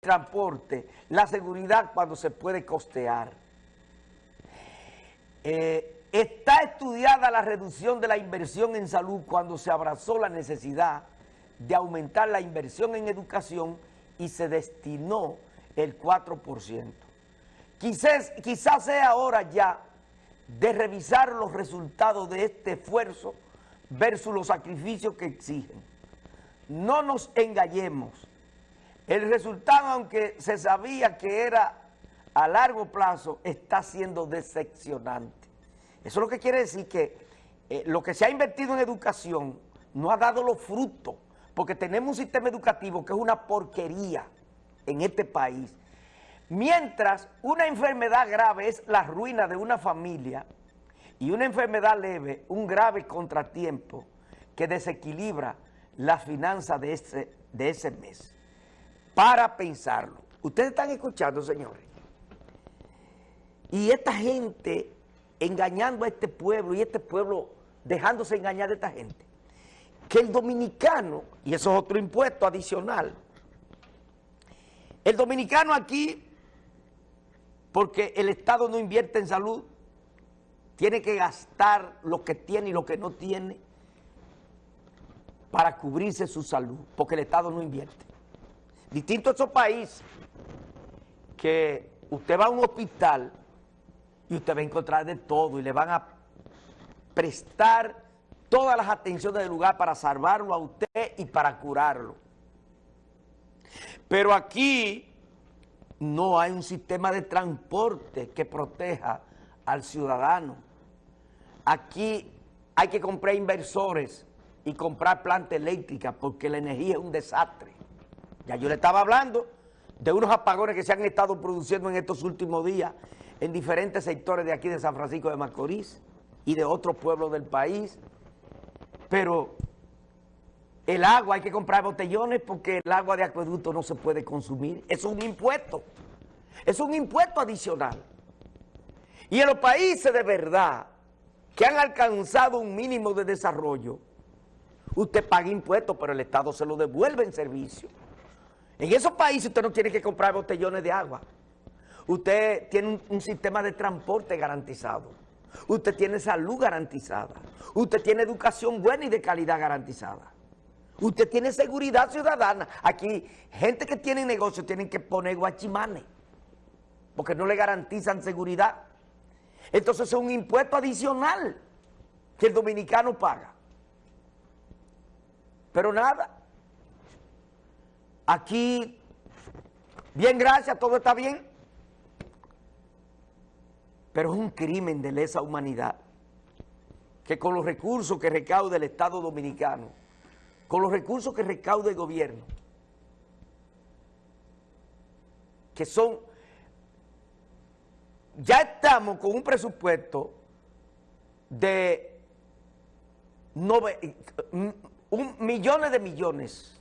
transporte, la seguridad cuando se puede costear. Eh, está estudiada la reducción de la inversión en salud cuando se abrazó la necesidad de aumentar la inversión en educación y se destinó el 4%. Quizás, quizás sea hora ya de revisar los resultados de este esfuerzo versus los sacrificios que exigen. No nos engañemos. El resultado, aunque se sabía que era a largo plazo, está siendo decepcionante. Eso es lo que quiere decir que eh, lo que se ha invertido en educación no ha dado los frutos, porque tenemos un sistema educativo que es una porquería en este país. Mientras una enfermedad grave es la ruina de una familia y una enfermedad leve, un grave contratiempo que desequilibra las finanzas de ese, de ese mes. Para pensarlo. Ustedes están escuchando, señores. Y esta gente engañando a este pueblo y este pueblo dejándose engañar de esta gente. Que el dominicano, y eso es otro impuesto adicional, el dominicano aquí porque el Estado no invierte en salud, tiene que gastar lo que tiene y lo que no tiene para cubrirse su salud, porque el Estado no invierte. Distinto a esos países que usted va a un hospital y usted va a encontrar de todo y le van a prestar todas las atenciones del lugar para salvarlo a usted y para curarlo. Pero aquí no hay un sistema de transporte que proteja al ciudadano. Aquí hay que comprar inversores y comprar planta eléctrica porque la energía es un desastre. Yo le estaba hablando de unos apagones que se han estado produciendo en estos últimos días en diferentes sectores de aquí de San Francisco de Macorís y de otros pueblos del país. Pero el agua hay que comprar botellones porque el agua de acueducto no se puede consumir. Es un impuesto. Es un impuesto adicional. Y en los países de verdad que han alcanzado un mínimo de desarrollo, usted paga impuestos, pero el Estado se lo devuelve en servicio. En esos países usted no tiene que comprar botellones de agua. Usted tiene un, sistema de transporte garantizado. Usted tiene salud garantizada. Usted tiene educación buena y de calidad garantizada. Usted tiene seguridad ciudadana. Aquí, gente que tiene negocio tienen que poner guachimanes, porque no le garantizan seguridad. Entonces es un impuesto adicional que el dominicano paga. Pero nada, aquí, bien gracias, todo está bien, pero es un crimen de lesa humanidad que con los recursos que recauda el Estado Dominicano con los recursos que recauda el gobierno, que son, ya estamos con un presupuesto de un, millones de millones,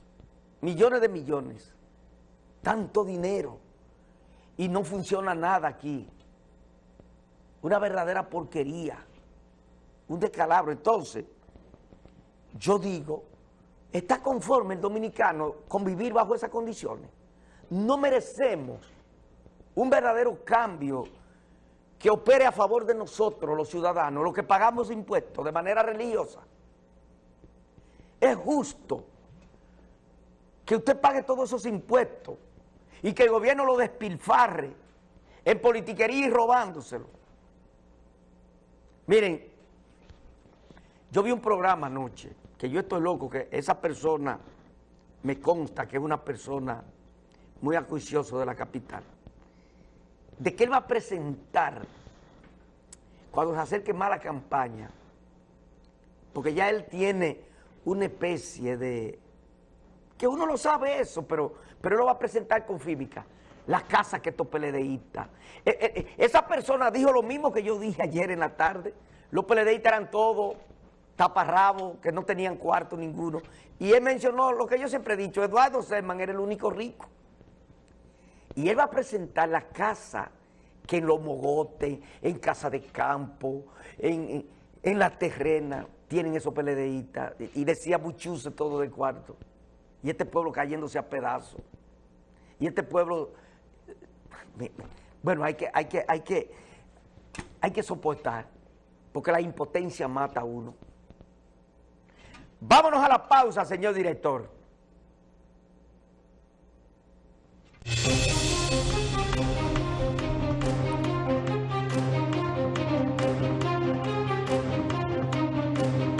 millones de millones, tanto dinero, y no funciona nada aquí. Una verdadera porquería, un descalabro. Entonces, yo digo ¿Está conforme el dominicano con vivir bajo esas condiciones? No merecemos un verdadero cambio que opere a favor de nosotros, los ciudadanos, los que pagamos impuestos de manera religiosa. Es justo que usted pague todos esos impuestos y que el gobierno lo despilfarre en politiquería y robándoselo. Miren, yo vi un programa anoche que yo estoy loco, que esa persona me consta que es una persona muy acuicioso de la capital, de que él va a presentar cuando se acerque más la campaña, porque ya él tiene una especie de, que uno lo sabe eso, pero, pero lo va a presentar con fímica, la casa que estos peledeístas. Eh, eh, eh, esa persona dijo lo mismo que yo dije ayer en la tarde, los peledeístas eran todos taparrabo, que no tenían cuarto ninguno. Y él mencionó lo que yo siempre he dicho, Eduardo Serman era el único rico. Y él va a presentar la casa que en los mogotes, en casa de campo, en, la terrena, tienen esos peledeístas. Y decía Buchuse todo del cuarto. Y este pueblo cayéndose a pedazos. Y este pueblo, bueno, hay que, hay que, hay que, hay que soportar, porque la impotencia mata a uno. Vámonos a la pausa, señor director.